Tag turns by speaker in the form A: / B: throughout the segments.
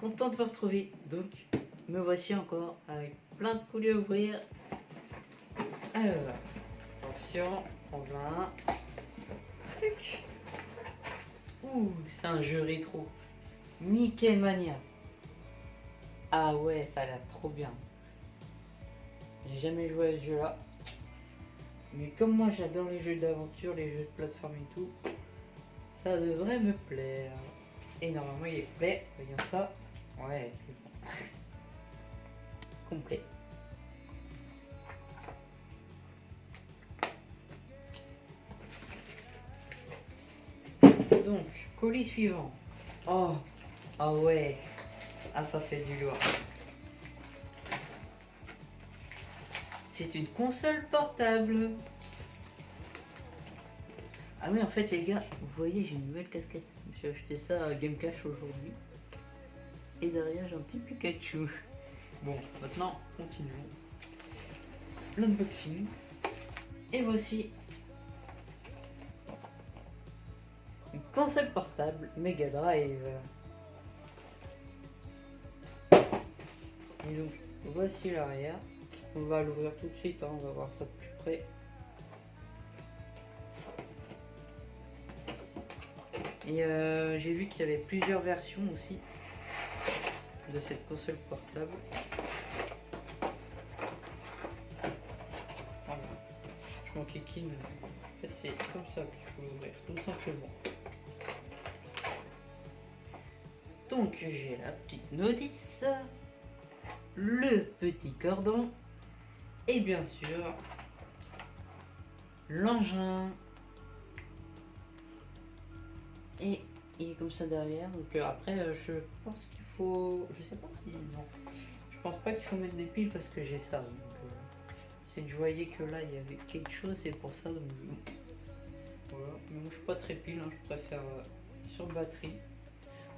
A: Content de vous retrouver. Donc, me voici encore avec plein de colis à ouvrir. Attention, on va. Ouh, c'est un jeu rétro. Mickey Mania. Ah ouais, ça a l'air trop bien. J'ai jamais joué à ce jeu-là. Mais comme moi j'adore les jeux d'aventure, les jeux de plateforme et tout, ça devrait me plaire. Et normalement il est complet. Voyons ça. Ouais, c'est bon. complet. Donc, colis suivant. Oh, ah ouais. Ah ça c'est du lourd. C'est une console portable. Ah oui, en fait, les gars, vous voyez, j'ai une nouvelle casquette. J'ai acheté ça à Game Cash aujourd'hui. Et derrière, j'ai un petit Pikachu. Bon, maintenant, continuons. L'unboxing. Et voici une console portable Mega Drive. Et donc, voici l'arrière. On va l'ouvrir tout de suite, hein, on va voir ça de plus près. Et euh, j'ai vu qu'il y avait plusieurs versions aussi de cette console portable. Voilà. Je m'en kikine. En fait, c'est comme ça qu'il faut l'ouvrir, tout simplement. Donc, j'ai la petite notice, le petit cordon et bien sûr l'engin et il est comme ça derrière donc euh, après euh, je pense qu'il faut je sais pas si non. Je pense pas qu'il faut mettre des piles parce que j'ai ça euh, c'est que je voyais que là il y avait quelque chose c'est pour ça donc voilà. Mais moi je suis pas très pile hein, je préfère sur batterie.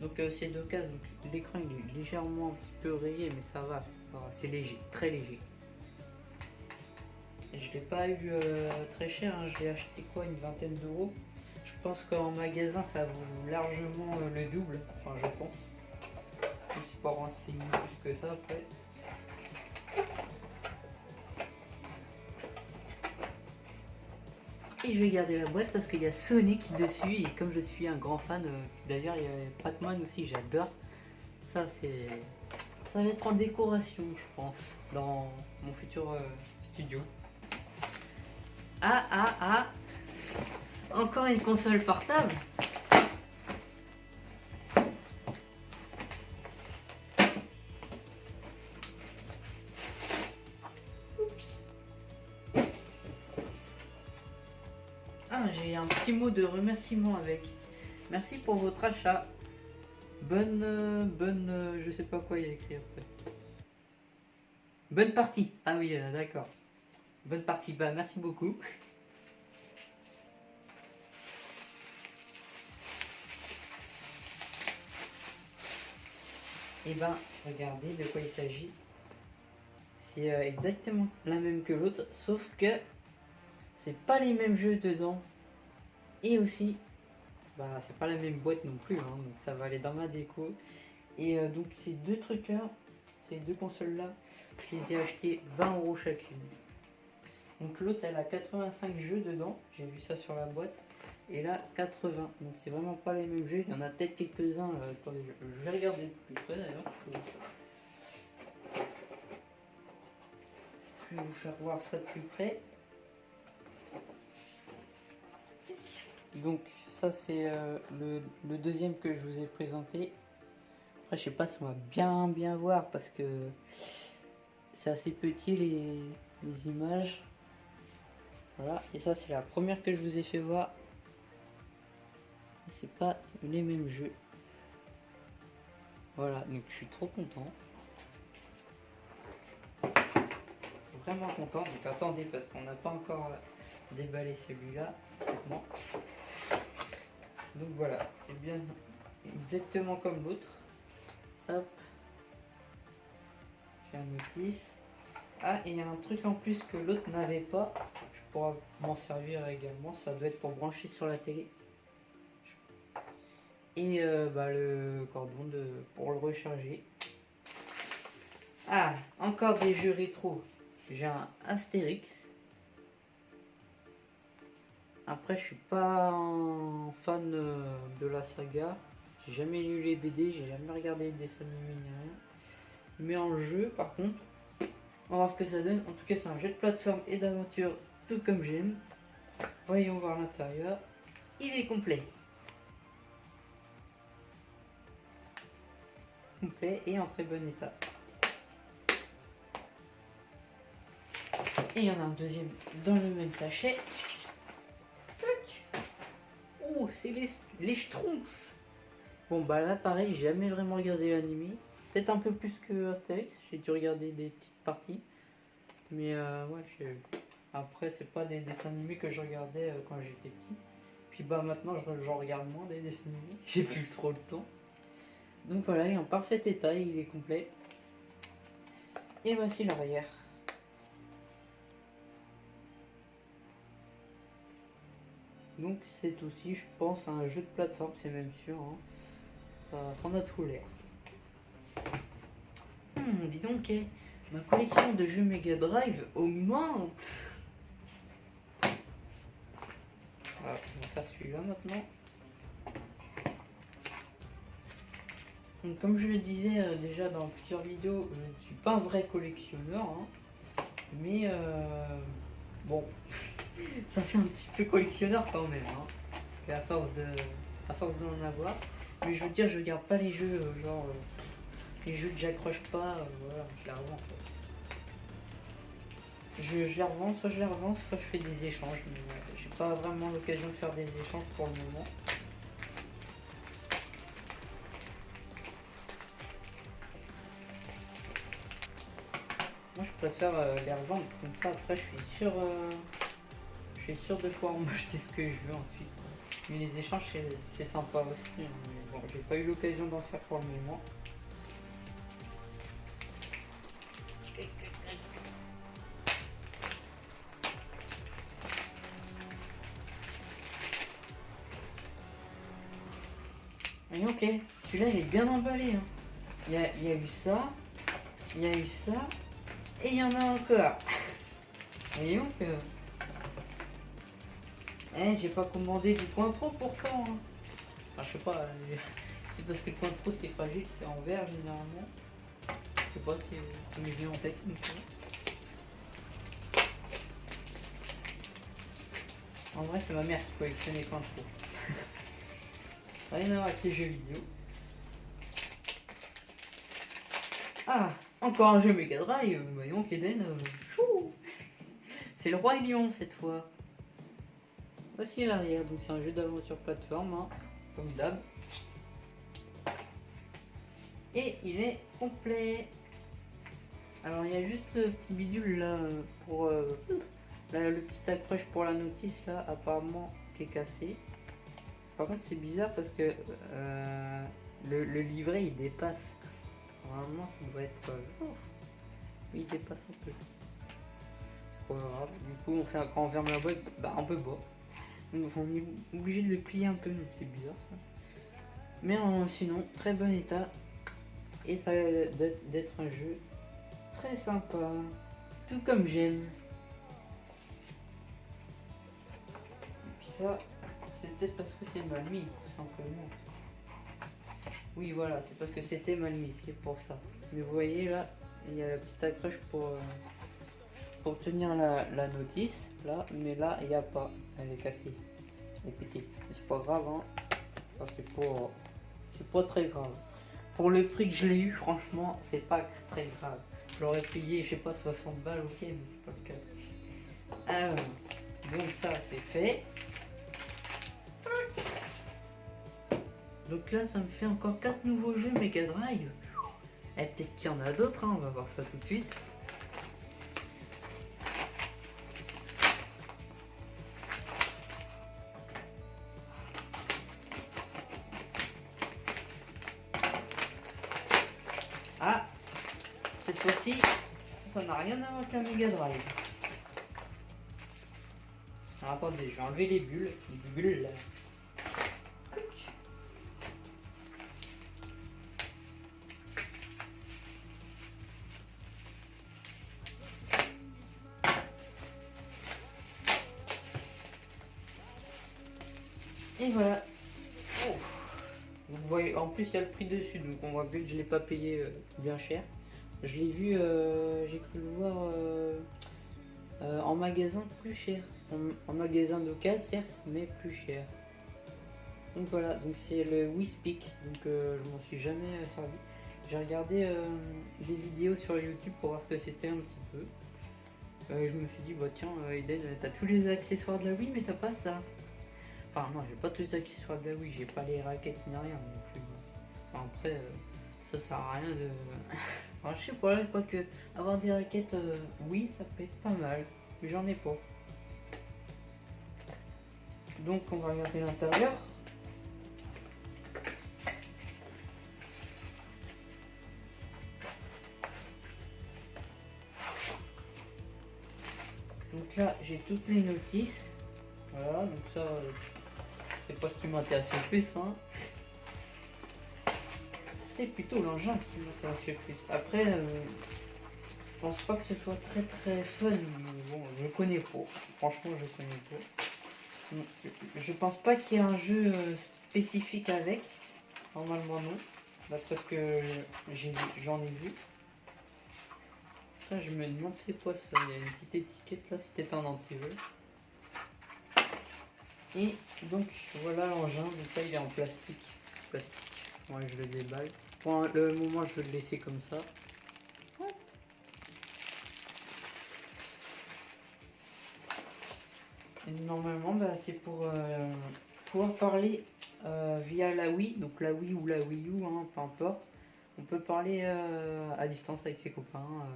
A: Donc c'est deux cases l'écran il est légèrement un petit peu rayé mais ça va c'est léger très léger. Je l'ai pas eu euh, très cher, hein. je l'ai acheté quoi, une vingtaine d'euros. Je pense qu'en magasin ça vaut largement euh, le double, enfin je pense. Je suis pas renseigné plus que ça après. Et je vais garder la boîte parce qu'il y a Sonic dessus et comme je suis un grand fan, euh, d'ailleurs il y a Pac-Man aussi, j'adore. Ça c'est... Ça va être en décoration je pense, dans mon futur studio. Ah, ah, ah. Encore une console portable. Ah, j'ai un petit mot de remerciement avec. Merci pour votre achat. Bonne, bonne, je sais pas quoi il y a écrit après. Bonne partie. Ah oui, euh, d'accord. Bonne partie, bah merci beaucoup. Et eh ben, regardez de quoi il s'agit. C'est euh, exactement la même que l'autre, sauf que c'est pas les mêmes jeux dedans. Et aussi, bah c'est pas la même boîte non plus, hein, donc ça va aller dans ma déco. Et euh, donc ces deux trucs là, ces deux consoles là, je les ai achetés 20 euros chacune. Donc l'autre elle a 85 jeux dedans, j'ai vu ça sur la boîte. Et là 80, donc c'est vraiment pas les mêmes jeux, il y en a peut-être quelques-uns, euh, je vais regarder plus près d'ailleurs. Je vais vous faire voir ça de plus près. Donc ça c'est euh, le, deuxième que je vous ai présenté. Après je sais pas si on va bien bien voir parce que c'est assez petit les images. Voilà, et ça c'est la première que je vous ai fait voir. C'est pas les mêmes jeux. Voilà, donc je suis trop content. Vraiment content. Donc attendez parce qu'on n'a pas encore déballé celui-là. Donc voilà, c'est bien exactement comme l'autre. Hop. J'ai un notice. Ah, il y a un truc en plus que l'autre n'avait pas m'en servir également. Ça doit être pour brancher sur la télé. Et euh, bah, le cordon de, pour le recharger. Ah, encore des jeux rétro. J'ai un Astérix. Après, je suis pas fan euh, de la saga. J'ai jamais lu les BD, j'ai jamais regardé les dessins animés ni rien. Mais en jeu, par contre, on va voir ce que ça donne. En tout cas, c'est un jeu de plateforme et d'aventure, tout comme j'aime. Voyons voir l'intérieur. Il est complet. Complet et en très bon état. Et il y en a un deuxième dans le même sachet. Oh, c'est les, les Schtroumpfs. Bon, bah là, pareil, j'ai jamais vraiment regardé l'anime. Peut-être un peu plus que Astérix. J'ai dû regarder des petites parties. Mais euh, après, c'est pas des dessins animés que je regardais euh, quand j'étais petit. Puis bah maintenant, j'en regarde moins des dessins animés. J'ai plus trop le temps. Donc voilà, il est en parfait état, il est complet. Et voici l'arrière. Donc c'est aussi, je pense, un jeu de plateforme, c'est même sûr. Hein. Ça, en a tout l'air. Hmm, dis donc, eh, ma collection de jeux Mega Drive augmente. Ah, on va faire celui-là maintenant. Comme je le disais euh, déjà dans plusieurs vidéos, je ne suis pas un vrai collectionneur. Hein. mais euh, bon, ça fait un petit peu collectionneur quand même. Hein, parce qu'à force de à force d'en avoir. Mais je veux dire, je regarde pas les jeux, euh, genre les jeux que j'accroche pas, voilà, je les revends. Je, les revends, soit je les revends, soit je fais des échanges. Mais j'ai pas vraiment l'occasion de faire des échanges pour le moment. Moi je préfère euh, les revendre comme ça après je suis sûr euh, je suis sûr de pouvoir m'acheter ce que je veux ensuite. Mais les échanges c'est sympa aussi. Hein. Mais bon j'ai pas eu l'occasion d'en faire pour le moment. Et ok, celui-là il est bien emballé. Hein. Y il y a eu ça, il y a eu ça, et il y en a encore. Donc, euh... eh, j'ai pas commandé du trop pourtant. Hein. Je sais pas, euh, c'est parce que le trop c'est fragile, c'est en verre généralement. Je sais pas si ça m'est venu en tête En vrai, c'est ma mère qui collectionne les trop. Rien à voir avec les jeux vidéo. Ah, encore un jeu Mega Drive, voyons qu'Eden. Euh, c'est le Roi Lion cette fois. Voici l'arrière, donc c'est un jeu d'aventure plateforme, hein, comme d'hab. Et il est complet. Alors il y a juste le petit bidule là pour euh, le petit accroche pour la notice là apparemment qui est cassé. Par contre c'est bizarre parce que euh, le livret il dépasse. Normalement, ça devrait être. Oui, il dépasse un peu. C'est pas grave. Du coup, on fait, quand on ferme la boîte, bah, un peu bas. Donc, on est obligé de le plier un peu, c'est bizarre ça. Mais sinon, très bon état. Et ça a d'être un jeu très sympa. Tout comme j'aime. Et puis ça, c'est peut-être parce que c'est ma nuit, tout simplement. Oui, voilà, c'est parce que c'était mal mis, c'est pour ça. Mais vous voyez là, il y a la petite accroche pour, euh, pour tenir la, notice, là, mais là, il n'y a pas. Elle est cassée. Elle est pétée. C'est pas grave, hein. C'est pas, très grave. Pour le prix que je l'ai eu, franchement, c'est pas très grave. Je l'aurais payé, je sais pas, 60 balles, ok, mais c'est pas le cas. Alors, donc ça, c'est fait. Donc là, ça me fait encore 4 nouveaux jeux Mega Drive. Et peut-être qu'il y en a d'autres, hein, on va voir ça tout de suite. Ah Cette fois-ci, ça n'a rien à voir avec la Mega Drive. Alors, attendez, je vais enlever les bulles. Les bulles là. Et voilà. Vous voyez, en plus il y a le prix dessus, donc on voit bien que je l'ai pas payé euh, bien cher. Je l'ai vu, euh, j'ai cru le voir euh, en magasin plus cher. En, en magasin d'occasion certes, mais plus cher. Donc voilà, donc c'est le Whispeak, donc je m'en suis jamais servi. J'ai regardé des vidéos sur YouTube pour voir ce que c'était un petit peu. Je me suis dit, bah tiens, Eden, t'as tous les accessoires de la Wii, mais t'as pas ça. Enfin, non, j'ai pas tous les accessoires de la Wii, j'ai pas les raquettes ni rien non plus. Enfin, après, euh, ça sert à rien de. je sais pas, quoi que avoir des raquettes, euh, oui, ça peut être pas mal, mais j'en ai pas. Donc, on va regarder l'intérieur. Donc là, j'ai toutes les notices. Voilà, donc ça, euh, c'est pas ce qui m'intéresse le plus. Hein. C'est plutôt l'engin qui m'intéresse le plus. Après, euh, je pense pas que ce soit très très fun. mais Bon, je connais pas. Franchement, je connais pas. Je pense pas qu'il y ait un jeu euh, spécifique avec. Normalement, non. D'après ce que j'en ai vu. Ça, je me demande c'est quoi ça? Il y a une petite étiquette là, c'était un anti-jeu. Et donc voilà l'engin, donc là il est en plastique. Plastique. Ouais, je le déballe. Pour le moment, je vais le laisser comme ça. Et normalement, bah, c'est pour euh, pouvoir parler euh, via la Wii, donc la Wii ou la Wii U, hein, peu importe. On peut parler euh, à distance avec ses copains.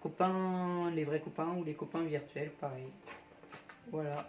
A: copains, les vrais copains ou les copains virtuels, pareil. Voilà.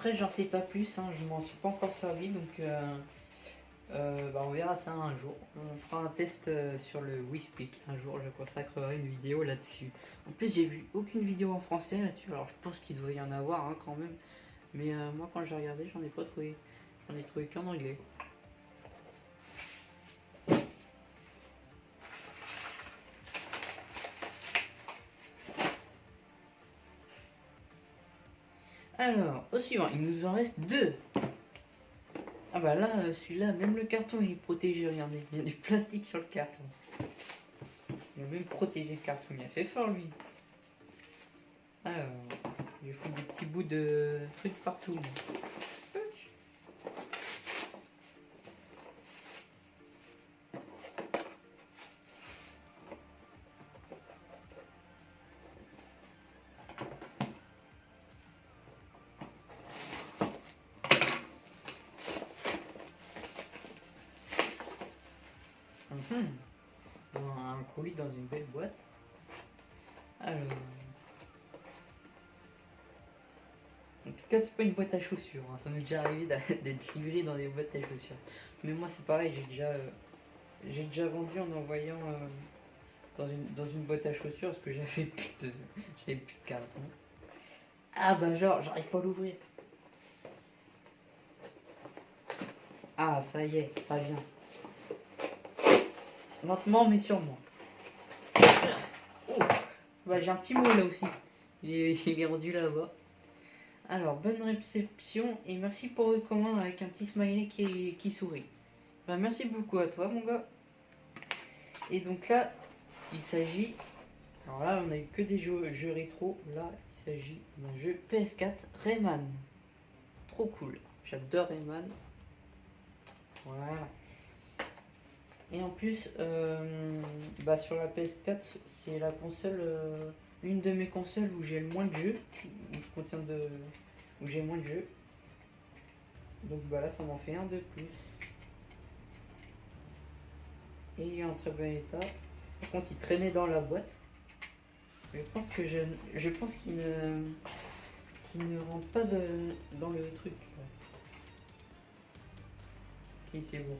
A: Après, j'en sais pas plus, hein, je m'en suis pas encore servi, donc euh, euh, bah, on verra ça un jour. On fera un test euh, sur le Whispeak. Un jour, je consacrerai une vidéo là-dessus. En plus, j'ai vu aucune vidéo en français là-dessus, alors je pense qu'il doit y en avoir hein, quand même. Mais moi, quand j'ai regardé, j'en ai pas trouvé. J'en ai trouvé qu'en anglais. Alors, au suivant, il nous en reste deux. Ah bah là, euh, celui-là, même le carton il est protégé, regardez. Il y a du plastique sur le carton. Il a même protégé le carton, il a fait fort lui. Alors, je fous des petits bouts de trucs partout. Un colis dans une belle boîte. Alors. En tout cas, c'est pas une boîte à chaussures. hein. Ça m'est déjà arrivé d'être livré dans des boîtes à chaussures. Mais moi, c'est pareil. J'ai déjà, euh, j'ai déjà vendu en envoyant euh, dans une dans une boîte à chaussures parce que j'avais plus de j'avais plus de carton. Ah bah genre, j'arrive pas à l'ouvrir. Ah, ça y est, ça vient. Lentement mais sûrement. Oh. Bah, j'ai un petit mot là aussi. Il est, rendu là-bas. Alors, bonne réception et merci pour votre commande avec un petit smiley qui, qui sourit. Bah, merci beaucoup à toi, mon gars. Et donc là, il s'agit. Alors là, on a eu que des jeux, jeux rétro. Là, il s'agit d'un jeu PS4 Rayman. Trop cool. J'adore Rayman. Voilà. Et en plus, euh, bah sur la PS4, c'est la console, euh, l'une de mes consoles où j'ai le moins de jeux, où je contiens de, où j'ai moins de jeux. Donc bah là, ça m'en fait un de plus. Et il est en très bon état. Par contre, il traînait dans la boîte. Je pense que je, je pense qu'il ne, qu'il ne rentre pas dans le truc. Là. Si c'est bon.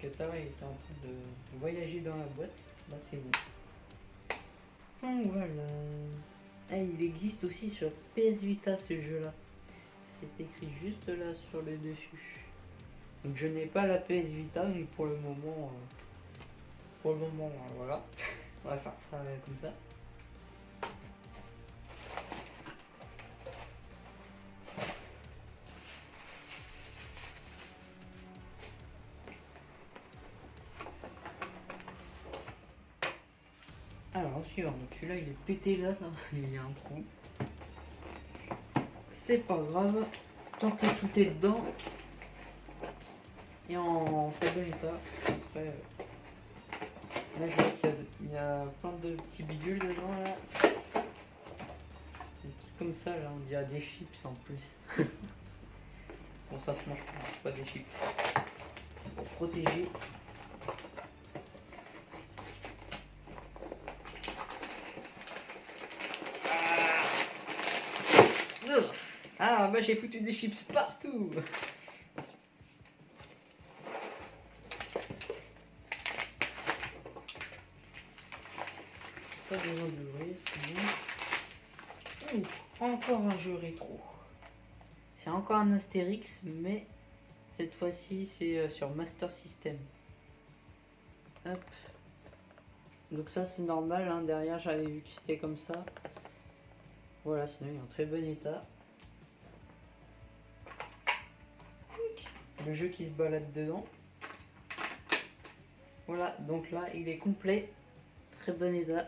A: Qatar il était en train de voyager dans la boîte. Là c'est bon. Donc voilà. Ah, il existe aussi sur PS Vita ce jeu là. C'est écrit juste là sur le dessus. Donc je n'ai pas la PS Vita, mais pour le moment, euh, pour le moment, euh, voilà. On va faire ça euh, comme ça. Celui-là il est pété là, là, il y a un trou. C'est pas grave, tant que tout est dedans, et en très bon état. Après, là je vois qu'il y a- il y, a plein de petits bidules dedans là. Des trucs comme ça là, on dirait des chips en plus. bon ça se mange pas, des chips. Pour protéger. J'ai foutu des chips partout encore un jeu rétro. C'est encore un Astérix, mais cette fois-ci c'est euh, sur Master System. Donc ça c'est normal, hein. derrière j'avais vu que c'était comme ça. Voilà, sinon il est en très bon état. Le jeu qui se balade dedans. Voilà, donc là il est complet. Très bon état.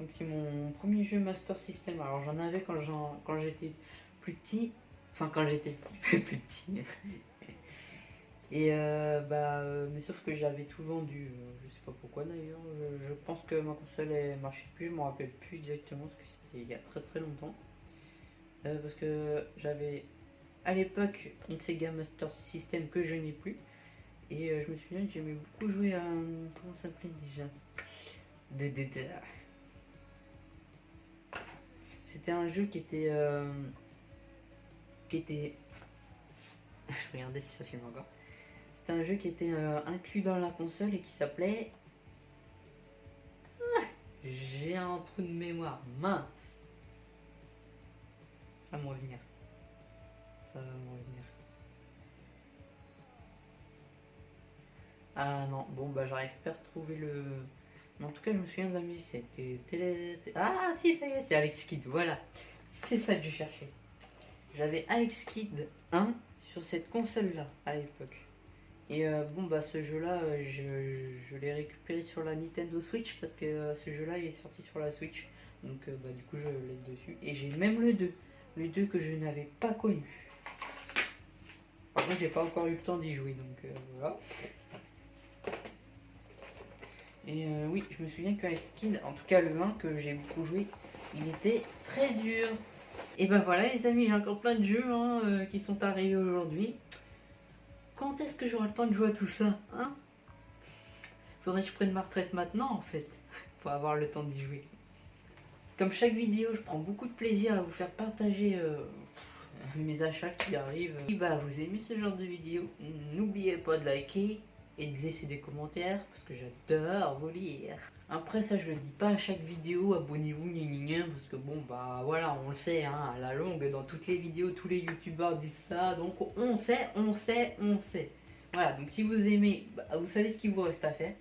A: Donc c'est mon premier jeu Master System. Alors j'en avais quand j'étais plus petit. Enfin quand j'étais petit, plus petit. Et euh, bah, euh, mais sauf que j'avais tout vendu. euh, je sais pas pourquoi d'ailleurs. Je, je pense que ma console elle marchait plus. Je me rappelle plus exactement parce que c'était il y a très très longtemps. Euh, parce que j'avais à l'époque une Sega Master System que je n'ai plus. Et euh, je me souviens que j'aimais beaucoup jouer à. Comment ça s'appelait déjà? DDD. C'était un jeu qui était. euh, qui était. Je regardais si ça filme encore. C'était un jeu qui était inclus dans la console et qui s'appelait. Ah, J'ai un trou de mémoire, mince. Ça me revenir. Ça va me revenir. Ah non, bon bah j'arrive pas à retrouver le. Mais en tout cas, je me souviens de la musique, c'était télé. Ah si, ça y est, c'est Alex Kidd, voilà. C'est ça que je cherchais. J'avais Alex Kidd 1 sur cette console-là à l'époque. Et euh, bon, bah ce jeu-là, euh, je, l'ai récupéré sur la Nintendo Switch parce que euh, ce jeu-là il est sorti sur la Switch. Donc bah du coup, je l'ai dessus. Et j'ai même le 2. Le 2 que je n'avais pas connu. Par contre, j'ai pas encore eu le temps d'y jouer donc euh, voilà. Et euh, oui, je me souviens que Alex Kidd, en tout cas le 1 que j'ai beaucoup joué, il était très dur. Et ben voilà les amis, j'ai encore plein de jeux hein, euh, qui sont arrivés aujourd'hui. Quand est-ce que j'aurai le temps de jouer à tout ça hein? Faudrait que je prenne ma retraite maintenant en fait, pour avoir le temps d'y jouer. Comme chaque vidéo, je prends beaucoup de plaisir à vous faire partager euh, mes achats qui arrivent. Si bah, vous aimez ce genre de vidéo, n'oubliez pas de liker et de laisser des commentaires parce que j'adore vous lire. Après ça je le dis pas à chaque vidéo, abonnez-vous, parce que bon bah voilà on le sait hein, à la longue dans toutes les vidéos tous les youtubeurs disent ça donc on sait, on sait, on sait. Voilà donc si vous aimez, bah, vous savez ce qu'il vous reste à faire.